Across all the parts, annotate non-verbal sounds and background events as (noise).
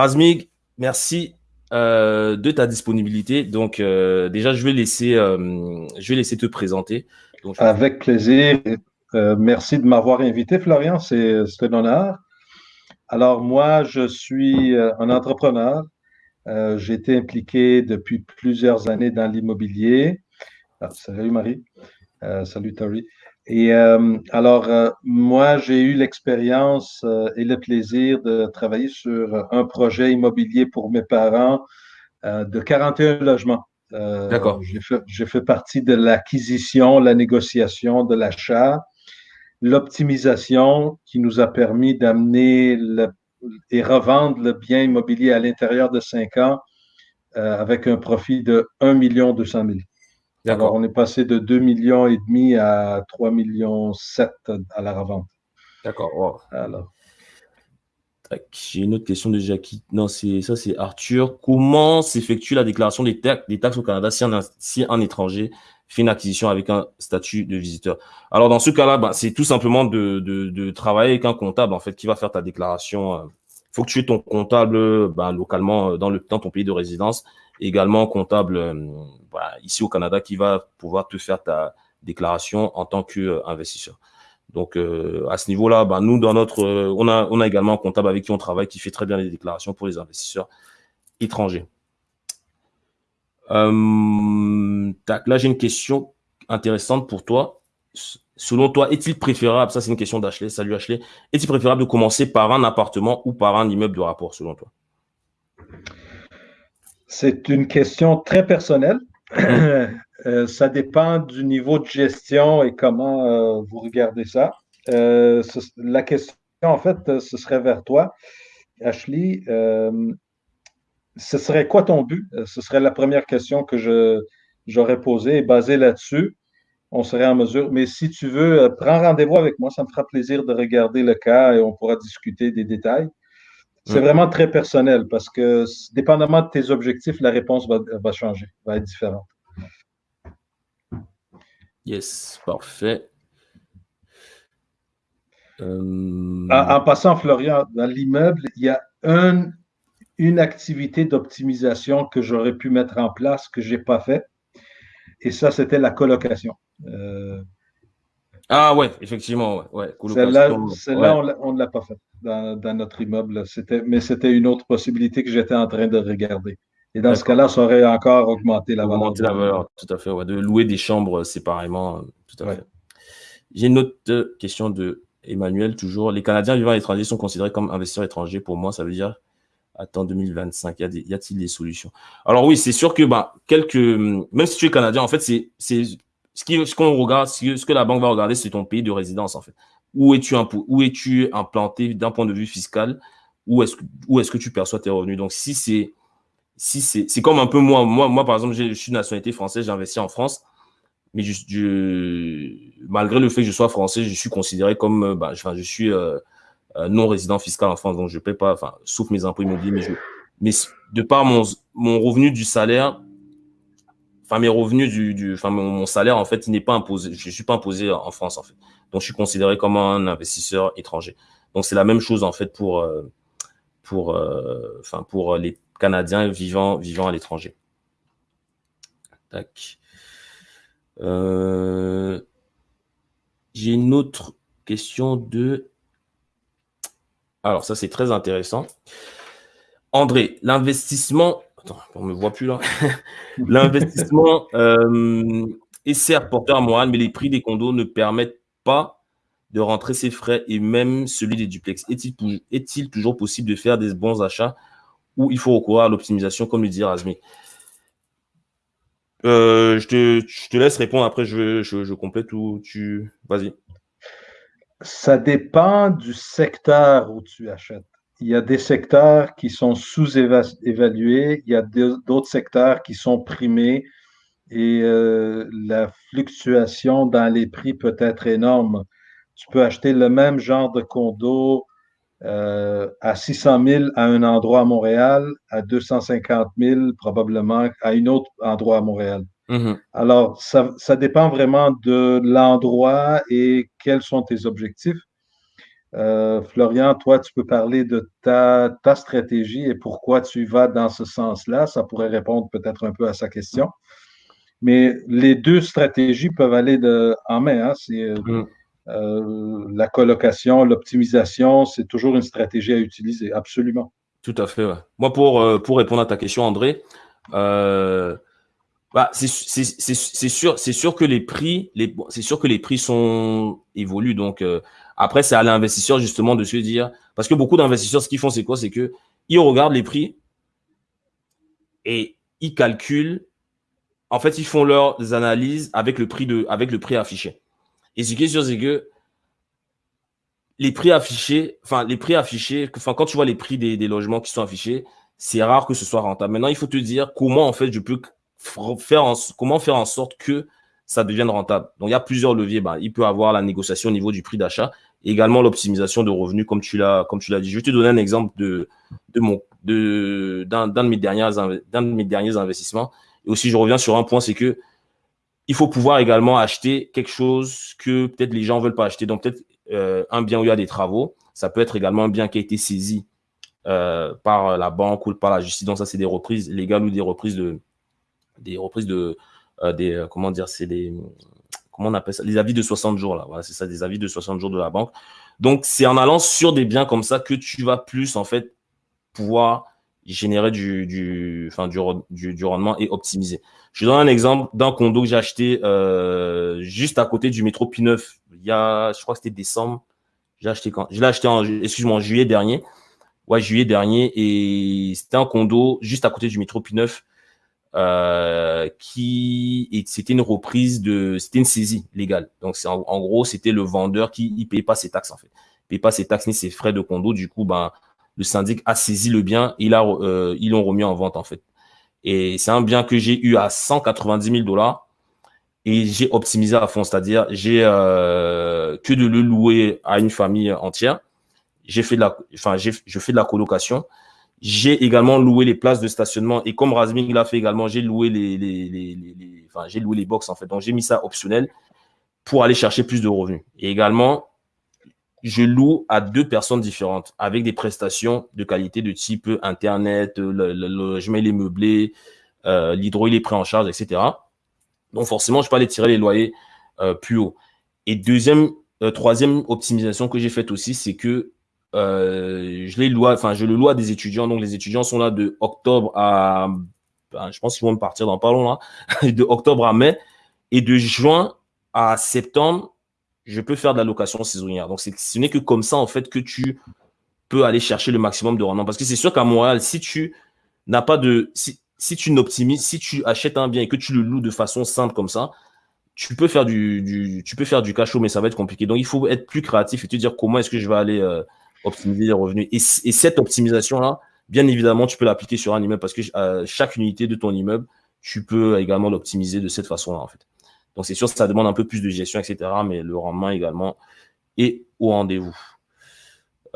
Razmig, merci euh, de ta disponibilité. Donc, euh, déjà, je vais, laisser, euh, je vais laisser te présenter. Avec plaisir. merci de m'avoir invité, Florian. C'est un honneur. Alors, moi, je suis un entrepreneur. J'ai été impliqué depuis plusieurs années dans l'immobilier. Ah, salut, Marie. salut, Tori. Et alors, moi, j'ai eu l'expérience et le plaisir de travailler sur un projet immobilier pour mes parents de 41 logements. D'accord. J'ai fait, partie de l'acquisition, la négociation, de l'achat, l'optimisation qui nous a permis d'amener et revendre le bien immobilier à l'intérieur de cinq ans avec un profit de 1 200 000. Alors, on est passé de 2 millions et demi à 3 millions 7 à la revente. D'accord. Alors. J'ai une autre question de Jackie. Non, c'est ça, c'est Arthur. Comment s'effectue la déclaration des, taxes au Canada si un, étranger fait une acquisition avec un statut de visiteur? Alors, dans ce cas-là, bah, c'est tout simplement de, travailler avec un comptable en fait qui va faire ta déclaration. Il faut que tu aies ton comptable bah, localement euh, dans, le, dans ton pays de résidence, également comptable euh, ici au Canada qui va pouvoir te faire ta déclaration en tant qu'investisseur. Donc, euh, à ce niveau-là, bah, nous, dans notre, euh, on, a, également un comptable avec qui on travaille qui fait très bien les déclarations pour les investisseurs étrangers. Là, j'ai une question intéressante pour toi. Selon toi, est-il préférable, ça c'est une question d'Ashley, salut Ashley, est-il préférable de commencer par un appartement ou par un immeuble de rapport, selon toi? C'est une question très personnelle. (clears throat) Euh, ça dépend du niveau de gestion et comment euh, vous regardez ça. Euh, la question, en fait, ce serait vers toi, Ashley. ce serait quoi ton but? Ce serait la première question que j'aurais posée et basée là-dessus, on serait en mesure. Mais si tu veux, prends rendez-vous avec moi, ça me fera plaisir de regarder le cas et on pourra discuter des détails. C'est vraiment très personnel parce que, dépendamment de tes objectifs, la réponse va, va changer, va être différente. Yes, parfait. Euh, en, passant, Florian, dans l'immeuble, il y a une activité d'optimisation que j'aurais pu mettre en place que je n'ai pas fait. Et ça, c'était la colocation. Euh, ah ouais, effectivement, ouais. Celle-là, on ne l'a pas fait dans, notre immeuble. Mais c'était une autre possibilité que j'étais en train de regarder. Et dans ce cas-là, ça aurait encore augmenté la valeur. Augmenter la valeur, tout à fait. de louer des chambres séparément, tout à fait. J'ai une autre question de Emmanuel, toujours. Les Canadiens vivant à l'étranger sont considérés comme investisseurs étrangers. Pour moi, ça veut dire, attends, 2025, y a-t-il des, solutions? Alors oui, c'est sûr que bah, quelques, même si tu es Canadien, en fait, c'est ce qu'on regarde, ce que la banque va regarder, c'est ton pays de résidence, en fait. Où es-tu es-tu implanté d'un point de vue fiscal? Où est-ce est que tu perçois tes revenus? Donc, si c'est si c'est comme un peu moi. Moi, moi par exemple, je suis de nationalité française, j'ai investi en France. Mais je, malgré le fait que je sois français, je suis considéré comme, euh, bah, je suis euh, euh, non résident fiscal en France, donc je ne paie pas, enfin, sauf mes impôts immobiliers, mais, je, mais de par mon, mon revenu du salaire, enfin mes revenus du, enfin mon, salaire en fait, il n'est pas imposé, je suis pas imposé en France en fait, donc je suis considéré comme un investisseur étranger. Donc c'est la même chose en fait pour, pour, enfin pour les Canadiens vivant, vivant à l'étranger. Euh, j'ai une autre question de... Alors, ça, c'est très intéressant. André, l'investissement... Attends, on ne me voit plus là. (laughs) l'investissement euh, est certes porteur moral, mais les prix des condos ne permettent pas de rentrer ses frais et même celui des duplex. Est-il toujours possible de faire des bons achats où il faut recourir à l'optimisation, comme le dit Razmi. Euh, je, te, laisse répondre, après je, complète ou tu... Vas-y. Ça dépend du secteur où tu achètes. Il y a des secteurs qui sont sous-évalués, il y a d'autres secteurs qui sont primés et euh, la fluctuation dans les prix peut être énorme. Tu peux acheter le même genre de condo euh, à 600 000 à un endroit à Montréal, à 250 000 probablement à un autre endroit à Montréal. Mm-hmm. Alors, ça, dépend vraiment de l'endroit et quels sont tes objectifs. Florian, toi, tu peux parler de ta, ta, stratégie et pourquoi tu vas dans ce sens-là. Ça pourrait répondre peut-être un peu à sa question. Mais les deux stratégies peuvent aller de, en main. Hein. C'est mm. Euh, la colocation, l'optimisation, c'est toujours une stratégie à utiliser, absolument. Tout à fait. Moi, pour, euh, pour répondre à ta question, André, euh, bah, c'est sûr, c'est sûr que les prix, c'est sûr que les prix sont évoluent. Donc après, c'est à l'investisseur justement de se dire, parce que beaucoup d'investisseurs, ce qu'ils font, c'est quoi? C'est que ils regardent les prix et ils calculent. En fait, ils font leurs analyses avec le prix de, avec le prix affiché. Et ce qui est sûr, c'est que les prix affichés, enfin, les prix affichés, enfin, quand tu vois les prix des, logements qui sont affichés, c'est rare que ce soit rentable. Maintenant, il faut te dire comment, en fait, je peux comment faire en sorte que ça devienne rentable. Donc, il y a plusieurs leviers. Bah, il peut avoir la négociation au niveau du prix d'achat, également l'optimisation de revenus, comme tu l'as, dit. Je vais te donner un exemple de, de mon, de, d'un, d'un de mes derniers, d'un de mes derniers investissements. Et aussi, je reviens sur un point, c'est que il faut pouvoir également acheter quelque chose que peut-être les gens ne veulent pas acheter. Donc, peut-être euh, un bien où il y a des travaux. Ça peut être également un bien qui a été saisi euh, par la banque ou par la justice. Donc, ça, c'est des reprises légales ou des reprises de. Des reprises de. Euh, des, comment dire C'est des. Comment on appelle ça Les avis de 60 jours, là. Voilà, c'est ça, des avis de 60 jours de la banque. Donc, c'est en allant sur des biens comme ça que tu vas plus, en fait, pouvoir générer du, du, enfin, du, du, rendement et optimiser. Je donne un exemple d'un condo que j'ai acheté euh, juste à côté du métro P9. Il y a, je crois que c'était décembre. J'ai acheté quand? Je l'ai acheté en, excuse-moi, en juillet dernier. Ouais, juillet dernier. Et c'était un condo juste à côté du métro P9 euh, qui c'était une reprise de c'était une saisie légale donc c'est en, gros c'était le vendeur qui ne payait pas ses taxes en fait il payait pas ses taxes ni ses frais de condo du coup ben le syndic a saisi le bien, il a, euh, ils l'ont remis en vente en fait. Et c'est un bien que j'ai eu à 190 000 dollars et j'ai optimisé à fond, c'est-à-dire j'ai euh, que de le louer à une famille entière. J'ai fait la, enfin je fais de la colocation. J'ai également loué les places de stationnement et comme Razming l'a fait également, j'ai loué les, les, les, enfin j'ai loué les en fait. Donc j'ai mis ça optionnel pour aller chercher plus de revenus. Et également, je loue à deux personnes différentes avec des prestations de qualité de type Internet, le, logement il est meublé, euh, l'hydro il est pris en charge, etc. Donc forcément, je peux aller tirer les loyers euh, plus haut. Et deuxième, euh, troisième optimisation que j'ai faite aussi, c'est que je les loue, enfin je le à des étudiants. Donc les étudiants sont là de octobre à, ben, je pense qu'ils vont partir dans pas long là, (laughs) de octobre à mai et de juin à septembre je peux faire de la location saisonnière. Donc, ce n'est que comme ça, en fait, que tu peux aller chercher le maximum de rendement. Parce que c'est sûr qu'à Montréal, si tu n'as pas de. Si, tu n'optimises, si tu achètes un bien et que tu le loues de façon simple comme ça, tu peux faire du, tu peux faire du cash flow, mais ça va être compliqué. Donc, il faut être plus créatif et te dire comment est-ce que je vais aller euh, optimiser les revenus. Et, cette optimisation-là, bien évidemment, tu peux l'appliquer sur un immeuble parce que euh, chaque unité de ton immeuble, tu peux également l'optimiser de cette façon-là, en fait. Donc, c'est sûr ça demande un peu plus de gestion, etc. Mais le rendement également est au rendez-vous.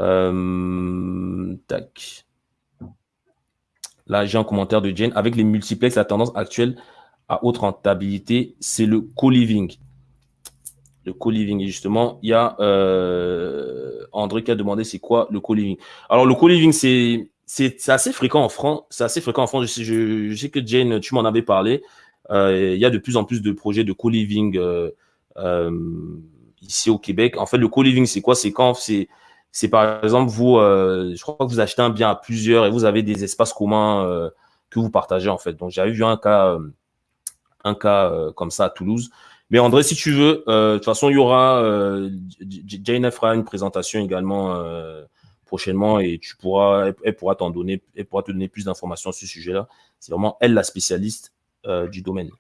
Euh, tac. Là, j'ai un commentaire de Jane. Avec les multiplex, la tendance actuelle à haute rentabilité, c'est le co-living. Le co-living. Justement, il y a euh, André qui a demandé c'est quoi le co-living? Alors, le co-living, c'est assez fréquent en France. C'est assez fréquent en France. je sais que Jane, tu m'en avais parlé. Euh, il y a de plus en plus de projets de co-living euh, ici au Québec. En fait, le co-living, c'est quoi? C'est quand c'est c'est par exemple vous, je crois que vous achetez un bien à plusieurs et vous avez des espaces communs que vous partagez en fait. Donc j'avais vu un cas, un cas comme ça à Toulouse. Mais André, si tu veux, de toute façon il y aura, Jane fera une présentation également prochainement et tu pourras, elle, pourra t'en donner, elle pourra te donner plus d'informations sur ce sujet-là. C'est vraiment elle la spécialiste euh, du domaine.